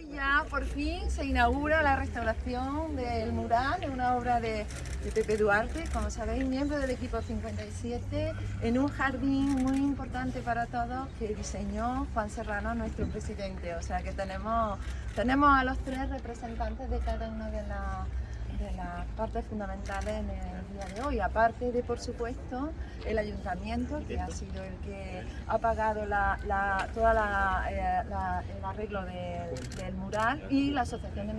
Hoy ya por fin se inaugura la restauración del mural, una obra de, Pepe Duarte, como sabéis, miembro del equipo 57, en un jardín muy importante para todos que diseñó Juan Serrano, nuestro presidente. O sea que tenemos, tenemos a los tres representantes de cada una de las de las partes fundamentales en el día de hoy, aparte de, por supuesto, el ayuntamiento, que ha sido el que ha pagado la, toda eh, el arreglo del mural, y la Asociación de,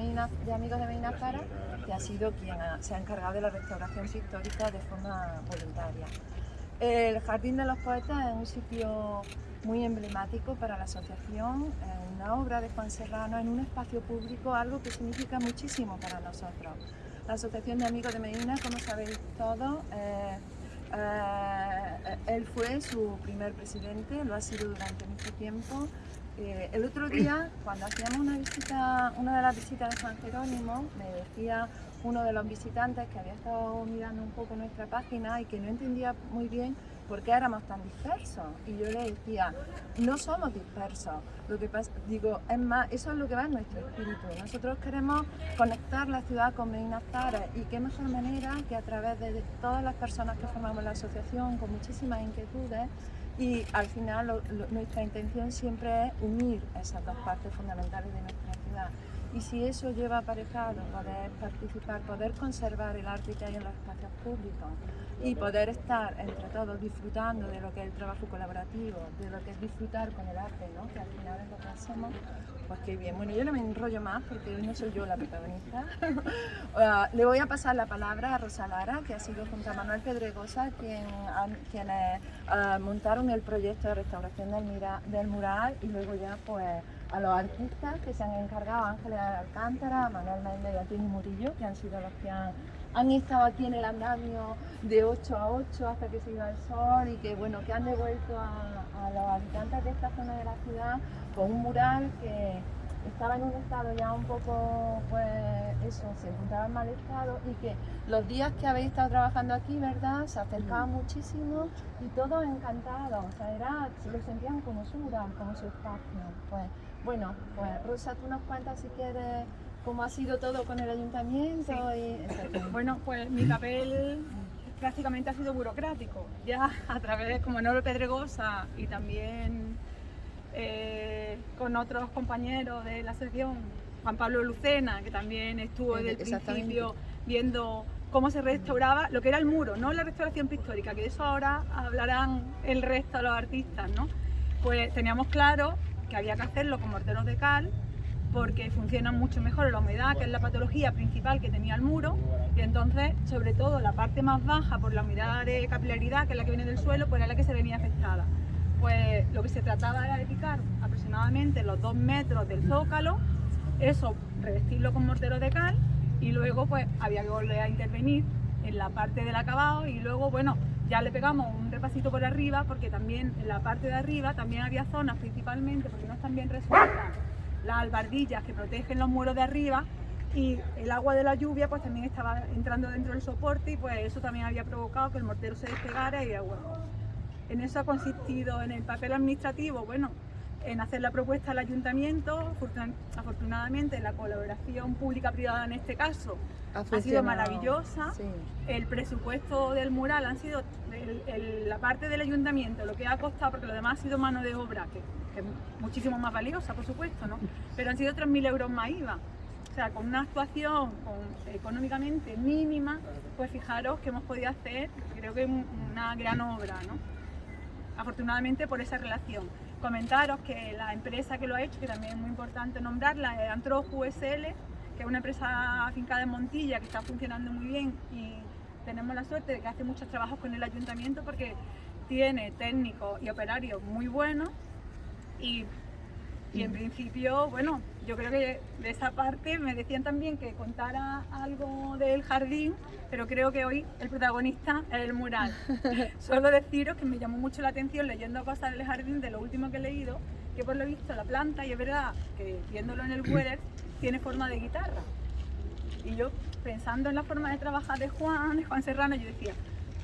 de Amigos de Medina Cara, que ha sido quien se ha encargado de la restauración pictórica de forma voluntaria. El Jardín de los Poetas es un sitio muy emblemático para la asociación, una obra de Juan Serrano en un espacio público, algo que significa muchísimo para nosotros. La Asociación de Amigos de Medina, como sabéis todos, eh, eh, él fue su primer presidente, lo ha sido durante mucho tiempo. Eh, el otro día, cuando hacíamos una visita, una de las visitas de San Jerónimo, me decía uno de los visitantes que había estado mirando un poco nuestra página y que no entendía muy bien por qué éramos tan dispersos. Y yo le decía, no somos dispersos. Lo que pasa, digo, es más, eso es lo que va en nuestro espíritu. Nosotros queremos conectar la ciudad con Medina y qué mejor manera que a través de todas las personas que formamos la asociación con muchísimas inquietudes y al final nuestra intención siempre es unir esas dos partes fundamentales de nuestra ciudad. Y si eso lleva aparejado poder participar, poder conservar el arte que hay en los espacios públicos y poder estar entre todos disfrutando de lo que es el trabajo colaborativo, de lo que es disfrutar con el arte, ¿no? que al final es lo que hacemos, pues qué bien. Bueno, yo no me enrollo más porque hoy no soy yo la protagonista. Ah, le voy a pasar la palabra a Rosa Lara, que ha sido junto a Manuel Pedregosa quien, quienes ah, montaron el proyecto de restauración del, del mural y luego ya pues a los artistas que se han encargado, Ángeles Alcántara, Manuel Méndez y Antonio Murillo, que han sido los que han, estado aquí en el andamio de 8 a 8 hasta que se iba el sol y que bueno que han devuelto a, los habitantes de esta zona de la ciudad con un mural que estaba en un estado ya un poco, pues eso, se encontraba en mal estado y que los días que habéis estado trabajando aquí, ¿verdad? Se acercaban muchísimo y todos encantados, o sea, era, lo sentían como su mural, como su espacio. Pues bueno, pues Rosa, tú nos cuentas si quieres cómo ha sido todo con el ayuntamiento. bueno, pues mi papel prácticamente ha sido burocrático, ya a través como Noro Pedregosa y también eh, con otros compañeros de la asociación, Juan Pablo Lucena, que también estuvo desde el principio viendo cómo se restauraba lo que era el muro, no la restauración pictórica, que de eso ahora hablarán el resto de los artistas, ¿no? Pues teníamos claro que había que hacerlo con morteros de cal porque funcionan mucho mejor la humedad, que es la patología principal que tenía el muro, y entonces, sobre todo, la parte más baja, por la humedad de capilaridad, que es la que viene del suelo, pues era la que se venía afectada. Pues lo que se trataba era de picar aproximadamente los dos metros del zócalo, eso, revestirlo con mortero de cal, y luego pues había que volver a intervenir en la parte del acabado, y luego, bueno, ya le pegamos un repasito por arriba porque también en la parte de arriba también había zonas principalmente porque no están bien resueltas las albardillas que protegen los muros de arriba y el agua de la lluvia pues también estaba entrando dentro del soporte y pues eso también había provocado que el mortero se despegara y bueno, en eso ha consistido en el papel administrativo, bueno, en hacer la propuesta al ayuntamiento. Afortunadamente la colaboración pública-privada en este caso ha, sido maravillosa. El presupuesto del mural ha sido la parte del ayuntamiento, lo que ha costado, porque lo demás ha sido mano de obra, que, es muchísimo más valiosa, por supuesto, ¿no? pero han sido 3.000 euros más IVA. O sea, con una actuación económicamente mínima, pues fijaros que hemos podido hacer, creo que una gran obra, ¿no? afortunadamente por esa relación comentaros que la empresa que lo ha hecho, que también es muy importante nombrarla, es Antroju USL, que es una empresa afincada en Montilla que está funcionando muy bien y tenemos la suerte de que hace muchos trabajos con el ayuntamiento porque tiene técnicos y operarios muy buenos y y en principio, bueno, yo creo que de esa parte me decían también que contara algo del jardín, pero creo que hoy el protagonista es el mural. Solo deciros que me llamó mucho la atención leyendo cosas del jardín de lo último que he leído, que por lo visto la planta, y es verdad que viéndolo en el Weather, tiene forma de guitarra. Y yo pensando en la forma de trabajar de Juan, de Juan Serrano, yo decía,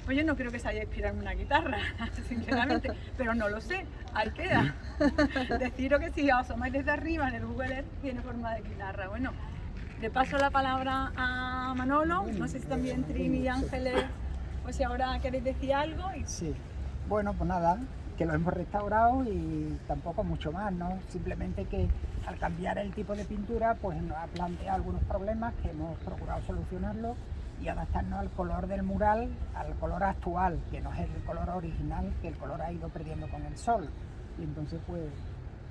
Pues yo no creo que se haya inspirado en una guitarra, sinceramente, pero no lo sé, ahí queda. Deciros que si os asomáis desde arriba en el Google Earth tiene forma de guitarra. Bueno, le paso la palabra a Manolo, no sé si también Trini y Ángeles, pues si ahora queréis decir algo. Sí, bueno, pues nada, que lo hemos restaurado y tampoco mucho más, ¿no? Simplemente que al cambiar el tipo de pintura, pues nos ha planteado algunos problemas que hemos procurado solucionarlos y adaptarnos al color del mural, al color actual, que no es el color original, que el color ha ido perdiendo con el sol. Y entonces, pues,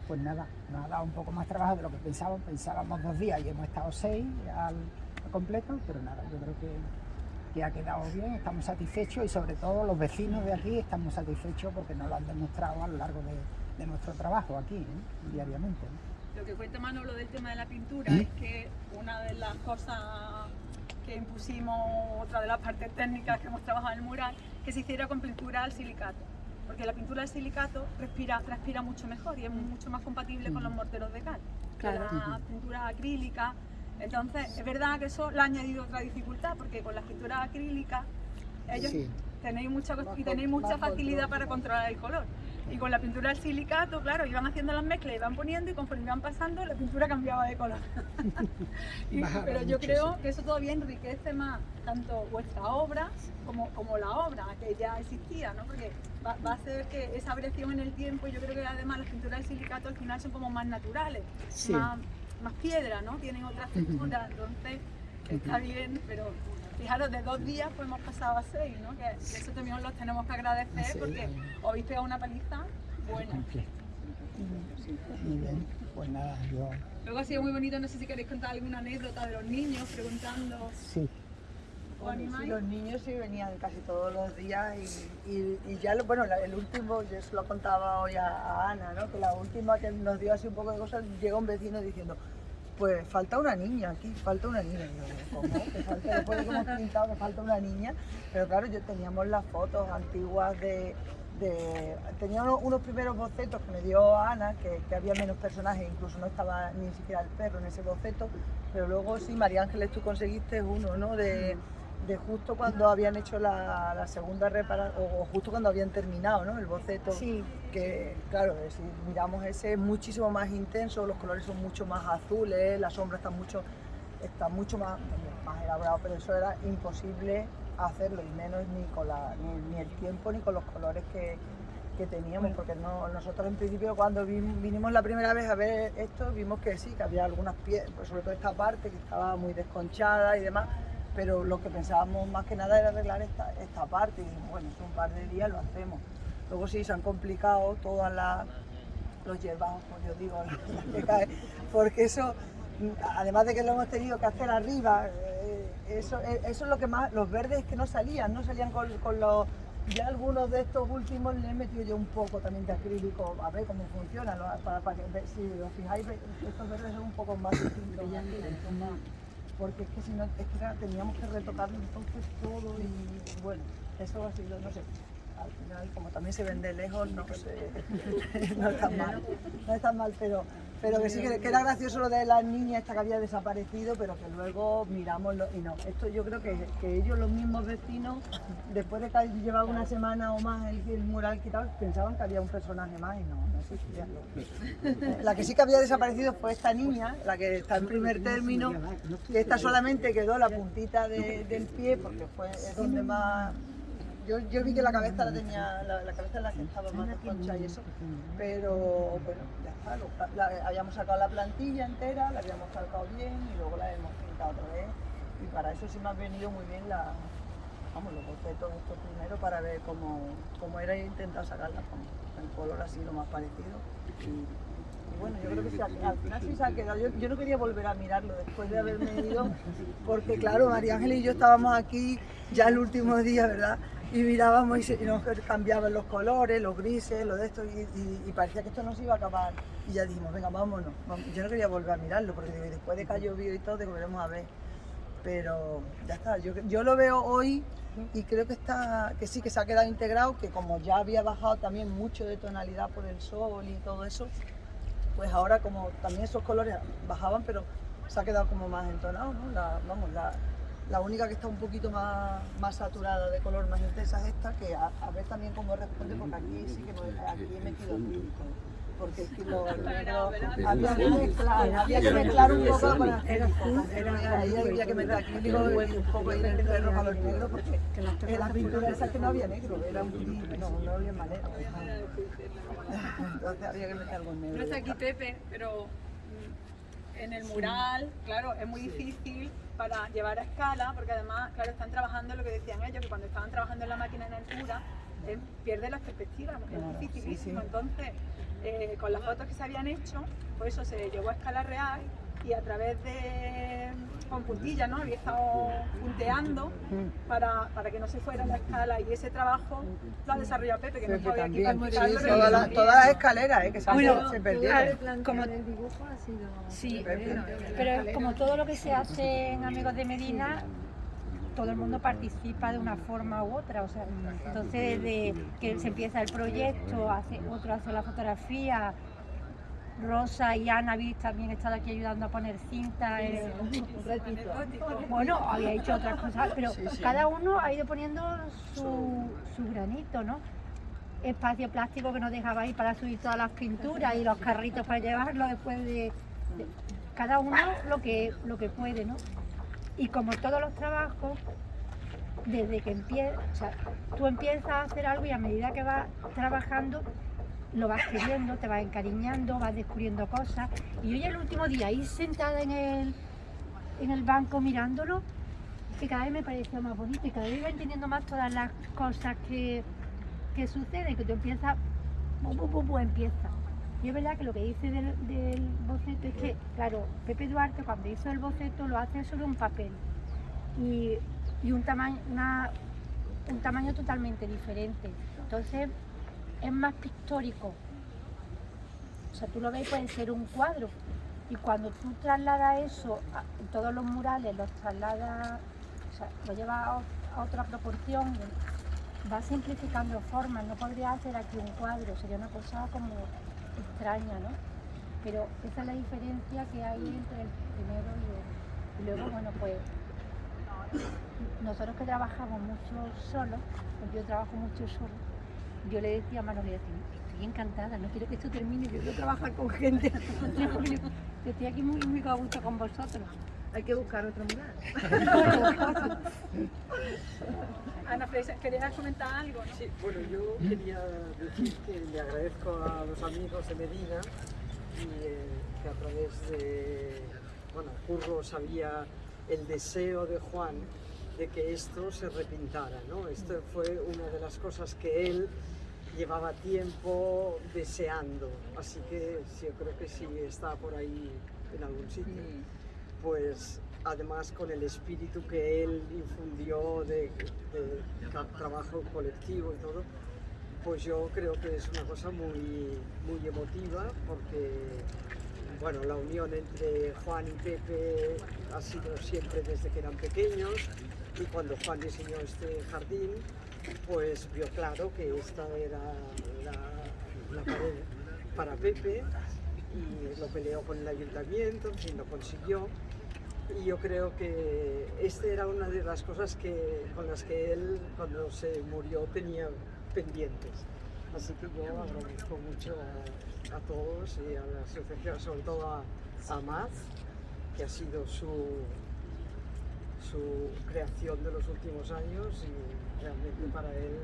pues nada, nos ha dado un poco más trabajo de lo que pensábamos. Pensábamos dos días y hemos estado seis al, completo, pero nada, yo creo que, que, ha quedado bien, estamos satisfechos y sobre todo los vecinos de aquí estamos satisfechos porque nos lo han demostrado a lo largo de, nuestro trabajo aquí, ¿eh? diariamente. Lo que cuenta Manolo del tema de la pintura es que una de las cosas que impusimos, otra de las partes técnicas que hemos trabajado en el mural, que se hiciera con pintura al silicato. Porque la pintura al silicato respira, transpira mucho mejor y es mucho más compatible con los morteros de cal que la pintura acrílica. Entonces, es verdad que eso le ha añadido otra dificultad, porque con las pinturas acrílicas ellos tenéis mucha, y tenéis mucha facilidad para controlar el color. Y con la pintura al silicato, claro, iban haciendo las mezclas, iban poniendo y conforme iban pasando, la pintura cambiaba de color. pero yo creo que eso todavía enriquece más tanto vuestra obra como, como la obra que ya existía, ¿no? Porque va, a hacer que esa variación en el tiempo, yo creo que además las pinturas al silicato al final son como más naturales, más, más piedra, ¿no? Tienen otra textura, entonces está bien, pero fijaros, de dos días pues hemos pasado a seis, ¿no? Que, eso también os los tenemos que agradecer porque os habéis pegado una paliza buena. Muy bien, pues nada, yo... Luego ha sido muy bonito, no sé si queréis contar alguna anécdota de los niños preguntando... Sí. los niños sí venían casi todos los días y, y, ya, bueno, el último, yo se lo contaba hoy a, a, Ana, ¿no? que la última que nos dio así un poco de cosas, llega un vecino diciendo, pues falta una niña aquí, falta una niña. ¿cómo? Que falta, después de que hemos pintado que falta una niña, pero claro, yo teníamos las fotos antiguas de, de tenía unos, primeros bocetos que me dio Ana, que, que, había menos personajes, incluso no estaba ni siquiera el perro en ese boceto, pero luego sí, María Ángeles, tú conseguiste uno, ¿no? De, de justo cuando habían hecho la, segunda reparación, o justo cuando habían terminado ¿no? el boceto. Sí. Que, claro, si miramos ese es muchísimo más intenso, los colores son mucho más azules, la sombra está mucho, está mucho más, más elaborado, pero eso era imposible hacerlo, y menos ni con la, ni, el tiempo ni con los colores que, que teníamos, porque no, nosotros en principio cuando vinimos la primera vez a ver esto, vimos que sí, que había algunas piezas, pues sobre todo esta parte que estaba muy desconchada y demás, pero lo que pensábamos más que nada era arreglar esta, esta parte y bueno, un par de días lo hacemos. Luego sí se han complicado todas las los hierbajos, como yo digo, porque eso, además de que lo hemos tenido que hacer arriba, eh, eso, eh, eso es lo que más, los verdes que no salían, no salían con, con los, ya algunos de estos últimos le he metido yo un poco también de acrílico, a ver cómo funciona, para, para, si os fijáis, estos verdes son un poco más distintos porque es que si no, es que teníamos que retocar entonces todo y bueno, eso ha sido, no sé, al final como también se vende lejos, no sé, no es tan mal, no es tan mal, pero, pero que sí que, era gracioso lo de la niña esta que había desaparecido, pero que luego miramos y no, esto yo creo que, que, ellos, los mismos vecinos, después de que llevaba una semana o más el, mural quitado, pensaban que había un personaje más y no, la que sí que había desaparecido fue esta niña, la que está en primer término, que esta solamente quedó la puntita del pie porque fue donde más... Yo, yo, vi que la cabeza la tenía, la, cabeza la estaba más concha y eso, pero bueno, ya está, la, habíamos sacado la plantilla entera, la habíamos sacado bien y luego la hemos pintado otra vez y para eso sí me han venido muy bien la, vamos, los bocetos estos primero para ver cómo, cómo era intentar sacarla con el color así lo más parecido. Y, bueno, yo creo que al final sí se ha quedado. Yo, yo, no quería volver a mirarlo después de haberme ido, porque claro, María Ángel y yo estábamos aquí ya el último día, ¿verdad? Y mirábamos y, se, nos cambiaban los colores, los grises, lo de esto, y, parecía que esto no se iba a acabar. Y ya dijimos, venga, vámonos. Yo no quería volver a mirarlo, porque después de que ha llovido y todo, te volveremos a ver. Pero ya está, yo, yo lo veo hoy y creo que está que sí que se ha quedado integrado que como ya había bajado también mucho de tonalidad por el sol y todo eso pues ahora como también esos colores bajaban pero se ha quedado como más entonado ¿no? vamos la, La única que está un poquito más, más saturada de color, más intensa es esta, que a, a ver también cómo responde, porque aquí sí que no, aquí he metido acrílico. Porque es que lo negro había que mezclar, había que mezclar un poco con acrílico. Ahí había que meter acrílico y un poco ahí de rojo a los negros, porque en la pintura esa que no había negro, era un no, no había madera. Entonces había que meter algo en negro. No está aquí Pepe, pero en el mural, claro, es muy difícil para llevar a escala, porque además, claro, están trabajando lo que decían ellos, que cuando estaban trabajando en la máquina en altura, eh, pierde la perspectiva, es dificilísimo. Entonces, eh, con las fotos que se habían hecho, pues eso se llevó a escala real y a través de con puntillas, ¿no? Había estado punteando para, para que no se fuera la escala y ese trabajo lo ha desarrollado Pepe, que no sabía aquí para sí, explicarlo, todas las- todas las escaleras eh, que se, Bueno, se perdieron. Como el dibujo ha sido... Sí, Pepe. pero como todo lo que se hace en Amigos de Medina, todo el mundo participa de una forma u otra. O sea, entonces, desde que se empieza el proyecto, hace, otro hace la fotografía. Rosa y Ana habéis también estado aquí ayudando a poner cinta. eh, bueno, había hecho otras cosas, pero Sí, sí. cada uno ha ido poniendo su, su granito, ¿no? Espacio plástico que nos dejaba ahí para subir todas las pinturas y los carritos para llevarlo después de, de- cada uno lo que, lo que puede, ¿no? Y como todos los trabajos, desde que empiezas, o sea, tú empiezas a hacer algo y a medida que vas trabajando, lo vas queriendo, te vas encariñando, vas descubriendo cosas. Y yo ya el último día ahí sentada en el, en el banco mirándolo, que cada vez me parecía más bonito y cada vez iba entendiendo más todas las cosas que, que suceden, que tú empiezas, bu, bu, empieza. Y es verdad que lo que dice del, boceto es que, claro, Pepe Duarte cuando hizo el boceto lo hace sobre un papel y, y un, tamaño, un tamaño totalmente diferente. Entonces es más pictórico. O sea, tú lo ves, puede ser un cuadro. Y cuando tú trasladas eso, todos los murales los trasladas, o sea, lo llevas a, otra proporción, vas simplificando formas. No podría hacer aquí un cuadro, sería una cosa como extraña, ¿no? Pero esa es la diferencia que hay entre el primero y el. Y luego, bueno, pues nosotros que trabajamos mucho solos, pues yo trabajo mucho solo, yo le decía a Manolía, estoy encantada, no quiero que esto termine, yo quiero trabajar con gente. Yo estoy aquí muy, muy a gusto con vosotros. Hay que buscar otro mural. Ana Freisa, ¿querías comentar algo? no? Sí, bueno, yo quería decir que le agradezco a los amigos de Medina y eh, que a través de, bueno, Curro sabía el deseo de Juan de que esto se repintara, ¿no? Esto fue una de las cosas que él llevaba tiempo deseando, así que sí, yo creo que sí está por ahí en algún sitio. Pues además con el espíritu que él infundió de, de trabajo colectivo y todo, pues yo creo que es una cosa muy, muy emotiva porque bueno, la unión entre Juan y Pepe ha sido siempre desde que eran pequeños y cuando Juan diseñó este jardín, pues vio claro que esta era la, la pared para Pepe y lo peleó con el ayuntamiento, en fin, lo consiguió. Y yo creo que esta era una de las cosas que, con las que él, cuando se murió, tenía pendientes. Así que yo agradezco mucho a, a todos y a la asociación, sobre todo a, a Maz, que ha sido su, su creación de los últimos años y realmente para él,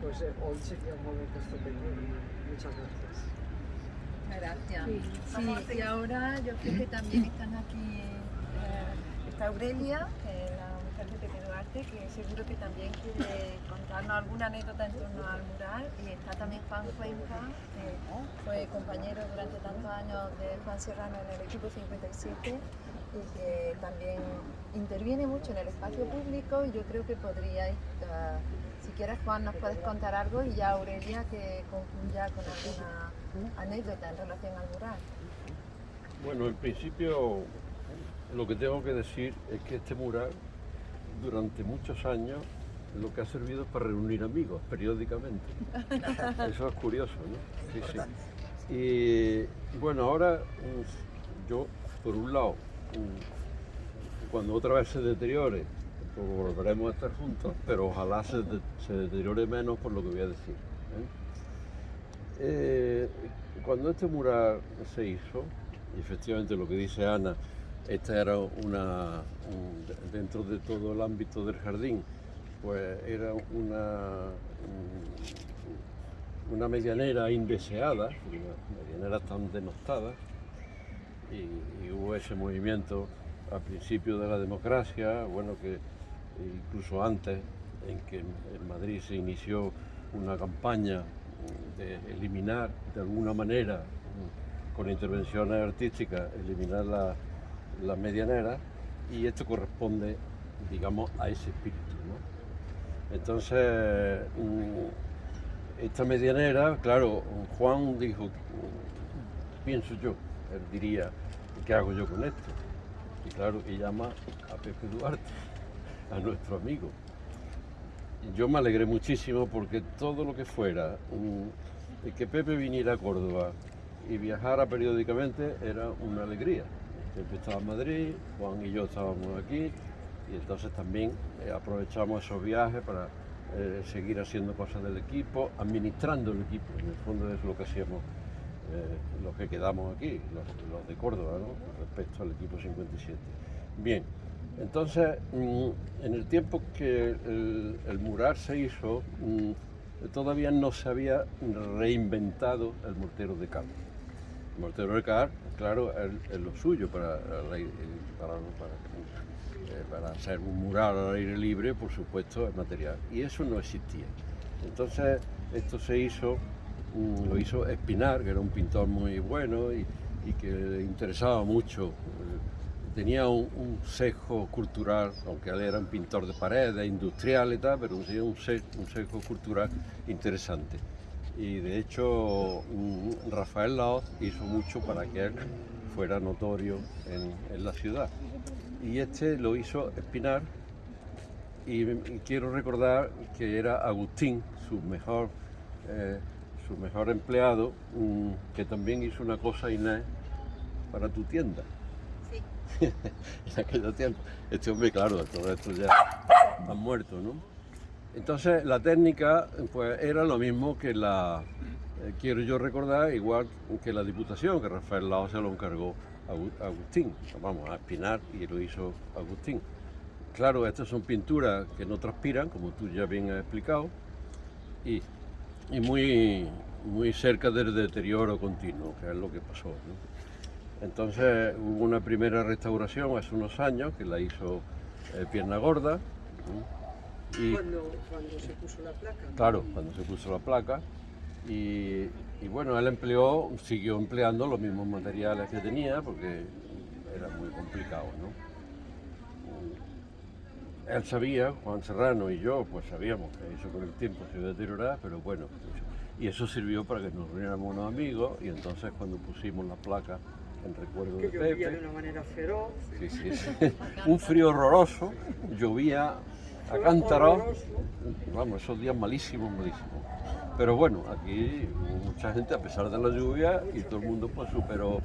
pues eh, hoy sería un momento estupendo. Muchas gracias. Gracias. Sí, y ahora yo creo que también están aquí, eh, está Aurelia, que es la mujer de Pepe Duarte, que seguro que también quiere contarnos alguna anécdota en torno al mural. Y está también Juan Cuenca, que fue compañero durante tantos años de Juan Serrano en el equipo 57 y que también interviene mucho en el espacio público y yo creo que podríais, eh, si quieres Juan, nos puedes contar algo y ya Aurelia que concluya con alguna anécdota en relación al mural. Bueno, en principio lo que tengo que decir es que este mural durante muchos años lo que ha servido es para reunir amigos periódicamente. Eso es curioso, ¿no? Sí, sí. Y bueno, ahora yo, por un lado, cuando otra vez se deteriore, pues volveremos a estar juntos, pero ojalá se, de- se deteriore menos por lo que voy a decir. ¿eh? Eh, cuando este mural se hizo, y efectivamente lo que dice Ana, esta era una, un- dentro de todo el ámbito del jardín, pues era una, un- una medianera indeseada, una medianera tan denostada, y, y hubo ese movimiento al principio de la democracia, bueno, que incluso antes, en que en Madrid se inició una campaña de eliminar de alguna manera, con intervenciones artísticas, eliminar la, la medianera, y esto corresponde, digamos, a ese espíritu. ¿no? Entonces, mm, esta medianera, claro, Juan dijo, pienso yo, él diría, ¿qué hago yo con esto? Y claro, y llama a Pepe Duarte, a nuestro amigo. Yo me alegré muchísimo porque todo lo que fuera, que Pepe viniera a Córdoba y viajara periódicamente era una alegría. Pepe estaba en Madrid, Juan y yo estábamos aquí y entonces también eh, aprovechamos esos viajes para eh, seguir haciendo cosas del equipo, administrando el equipo, en el fondo es lo que hacíamos los que quedamos aquí, los, de Córdoba, ¿no? respecto al equipo 57. Bien, entonces, mm, en el tiempo que el, mural se hizo, mm, todavía no se había reinventado el mortero de cal. El mortero de cal, claro, es, lo suyo para, para- eh, para hacer un mural al aire libre, por supuesto, es material. Y eso no existía. Entonces, esto se hizo mm, lo hizo Espinar, que era un pintor muy bueno y, que le interesaba mucho. Tenía un, un sesgo cultural, aunque él era un pintor de paredes, industrial y tal, pero un, un cultural interesante. Y de hecho, mm, Rafael Laoz hizo mucho para que él fuera notorio en, en la ciudad. Y este lo hizo Espinar, y quiero recordar que era Agustín, su mejor, eh, su mejor empleado, mm, que también hizo una cosa, Inés, para tu tienda. Sí. en aquel tiempo. Este hombre, claro, todo esto ya han muerto, ¿no? Entonces, la técnica, pues, era lo mismo que la, eh, quiero yo recordar, igual que la Diputación, que Rafael Lao se lo encargó a Agu- a Agustín, vamos, a Espinar, y lo hizo Agustín. Claro, estas son pinturas que no transpiran, como tú ya bien has explicado, y, y muy, muy cerca del deterioro continuo, que es lo que pasó. ¿no? Entonces hubo una primera restauración hace unos años, que la hizo eh, Pierna Gorda, ¿no? y Cuando, cuando se puso la placa. claro, cuando se puso la placa, y, y bueno, él empleó, siguió empleando los mismos materiales que tenía, porque era muy complicado, ¿no? Él sabía, Juan Serrano y yo, pues sabíamos que eso con el tiempo se iba a deteriorar, pero bueno, pues, y eso sirvió para que nos reuniéramos unos amigos y entonces cuando pusimos la placa en recuerdo Que de llovía Pepe, de una manera feroz. sí, sí, sí, un frío horroroso, llovía a cántaros, vamos, esos días malísimos, malísimos. Pero bueno, aquí hubo mucha gente, a pesar de la lluvia, y todo el mundo pues superó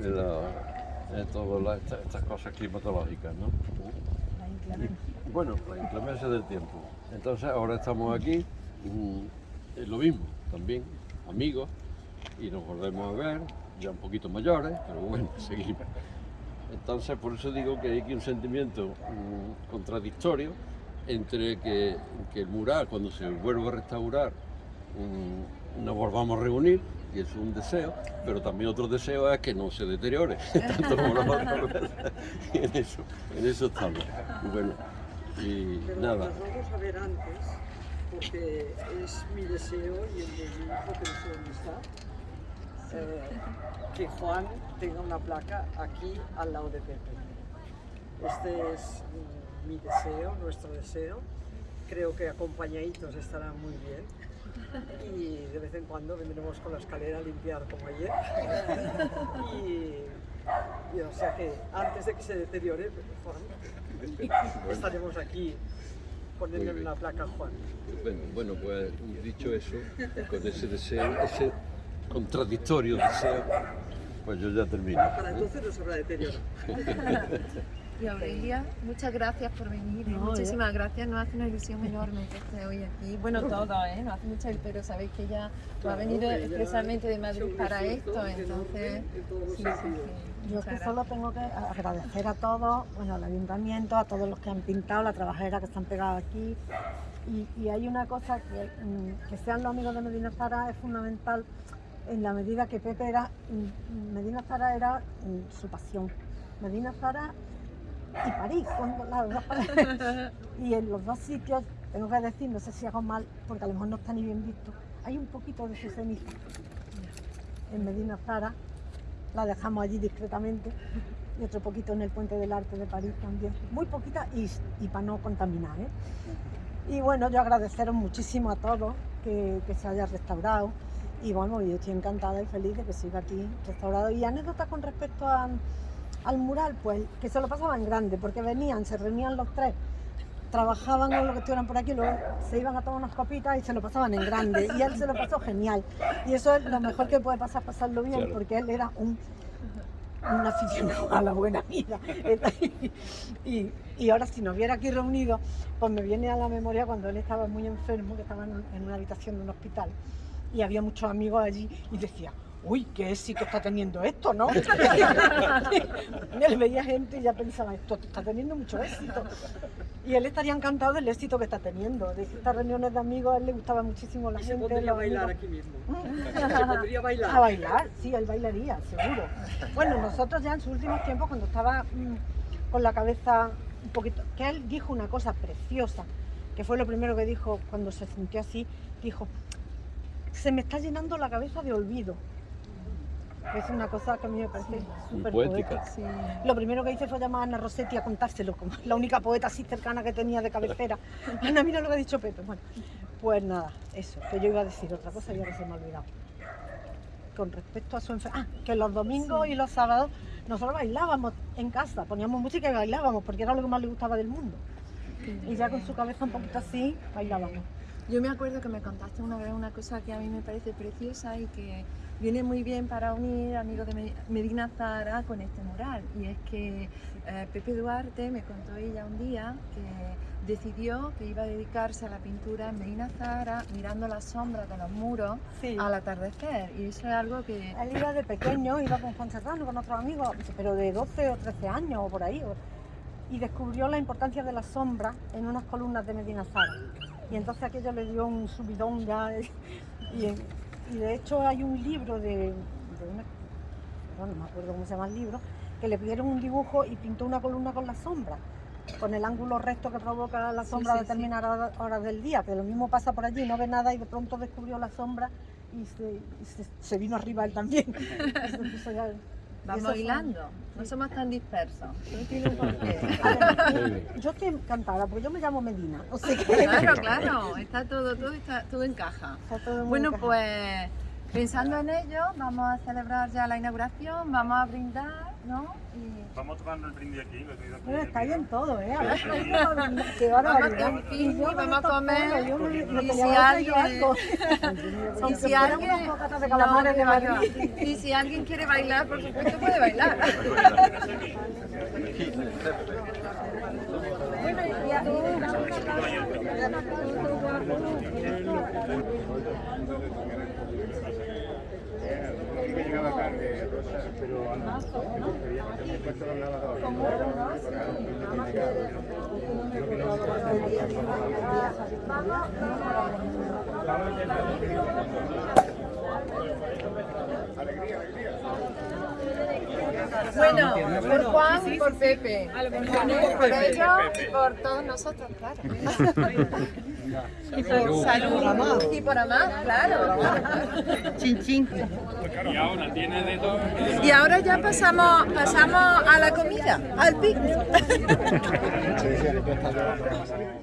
la- eh, todas las- estas, cosas climatológicas, ¿no? Bueno, la inclemencia del tiempo. Entonces ahora estamos aquí, mm, es lo mismo, también, amigos, y nos volvemos a ver, ya un poquito mayores, pero bueno, seguimos. Entonces, por eso digo que hay aquí un sentimiento mm, contradictorio entre que, que el mural, cuando se vuelva a restaurar, mm, nos volvamos a reunir, y es un deseo, pero también otro deseo es que no se deteriore, tanto como la en eso, en eso estamos. Bueno, y Pero nada, nos vamos a ver antes, porque es mi deseo y el de mi hijo, que está, eh, que Juan tenga una placa aquí al lado de Pepe. Este es mm, mi deseo, nuestro deseo. Creo que acompañaditos estarán muy bien. Y de vez en cuando vendremos con la escalera a limpiar como ayer. Y, y o sea que antes de que se deteriore, Juan, estaremos aquí poniéndole una placa a Juan. bueno, bueno, pues dicho eso, con ese deseo, ese contradictorio deseo, pues yo ya termino. Para entonces no se habrá deterioro. Y Aurelia, muchas gracias por venir. No, muchísimas gracias, nos hace una ilusión enorme que esté hoy aquí. Bueno, todo, ¿eh? Nos hace mucha pero sabéis que ella ha venido expresamente de Madrid para esto, entonces... Sí, sí, sí. Yo que solo tengo que agradecer a todos, bueno, al ayuntamiento, a todos los que han pintado, la trabajera que están pegados aquí. Y, y hay una cosa que, mm, que sean los amigos de Medina Zara es fundamental en la medida que Pepe era, mm, Medina Zara era mm, su pasión. Medina Zara y París, son las dos Y en los dos sitios, tengo que decir, no sé si hago mal, porque a lo mejor no está ni bien visto, hay un poquito de su ceniza en Medina Zara, la dejamos allí discretamente, y otro poquito en el Puente del Arte de París también, muy poquita y, y para no contaminar. ¿eh? Y bueno, yo agradeceros muchísimo a todos que, que se haya restaurado, y bueno, yo estoy encantada y feliz de que siga aquí restaurado. Y anécdota con respecto al mural, pues que se lo pasaban grande, porque venían, se reunían los tres, trabajaban en lo que estuvieran por aquí, luego se iban a tomar unas copitas y se lo pasaban en grande. Y él se lo pasó genial. Y eso es lo mejor que puede pasar, pasarlo bien, porque él era un, un aficionado a la buena vida. y, y, ahora si nos viera aquí reunidos, pues me viene a la memoria cuando él estaba muy enfermo, que estaba en una habitación de un hospital y había muchos amigos allí y decía, uy, qué que está teniendo esto, ¿no? él veía gente y ya pensaba, esto está teniendo mucho éxito. Y él estaría encantado del éxito que está teniendo. De estas reuniones de amigos a él le gustaba muchísimo la gente. Se podría bailar aquí mismo. se podría bailar. A bailar, sí, él bailaría, seguro. Bueno, nosotros ya en sus últimos tiempos, cuando estaba mm, con la cabeza un poquito, que él dijo una cosa preciosa, que fue lo primero que dijo cuando se sintió así, dijo, se me está llenando la cabeza de olvido. Es una cosa que a mí me parece súper poética. Lo primero que hice fue llamar a Ana Rossetti a contárselo, como la única poeta así cercana que tenía de cabecera. Ana, mira lo que ha dicho Pepe. Bueno, pues nada, eso, que yo iba a decir otra cosa y ahora se me ha olvidado. Con respecto a su enfermedad, ah, que los domingos y los sábados nosotros bailábamos en casa, poníamos música y bailábamos, porque era lo que más le gustaba del mundo. Y ya con su cabeza un poquito así, bailábamos. Yo me acuerdo que me contaste una vez una cosa que a mí me parece preciosa y que viene muy bien para unir amigos de Medina Zara con este mural. Y es que eh, Pepe Duarte me contó ella un día que decidió que iba a dedicarse a la pintura en Medina Zara mirando las sombras de los muros al atardecer. Y eso es algo que... Él iba de pequeño, iba con Juan Serrano, con otros amigos, pero de 12 o 13 años o por ahí. Y descubrió la importancia de la sombra en unas columnas de Medina Zara y entonces aquello le dio un subidón ya. Y, de hecho hay un libro de, una, no me acuerdo cómo se llama el libro, que le pidieron un dibujo y pintó una columna con la sombra, con el ángulo recto que provoca la sombra a determinadas horas del día, que lo mismo pasa por allí, no ve nada y de pronto descubrió la sombra y se, vino arriba él también. Vamos bailando, no somos tan dispersos. yo estoy encantada, porque yo me llamo Medina. Claro, claro, está todo, todo, está, todo encaja. bueno, pues pensando en ello, vamos a celebrar ya la inauguración, vamos a brindar ¿no? Y... Vamos tocando el brindis aquí, lo que Bueno, está bien todo, ¿eh? A ver, qué barbaridad. Vamos a picnic, vamos a comer. Y si alguien... Y si alguien... Y si alguien quiere bailar, por supuesto puede bailar. Bueno, que llegaba tarde, pero puesto los lavadores. Alegría, alegría. Bueno, por Juan y por Pepe. Por ellos y por todos nosotros, claro. Y por salud. Y por amar, claro. Chin, chin. Y ahora tiene de todo. Y ahora ya pasamos, pasamos a la comida, al picnic.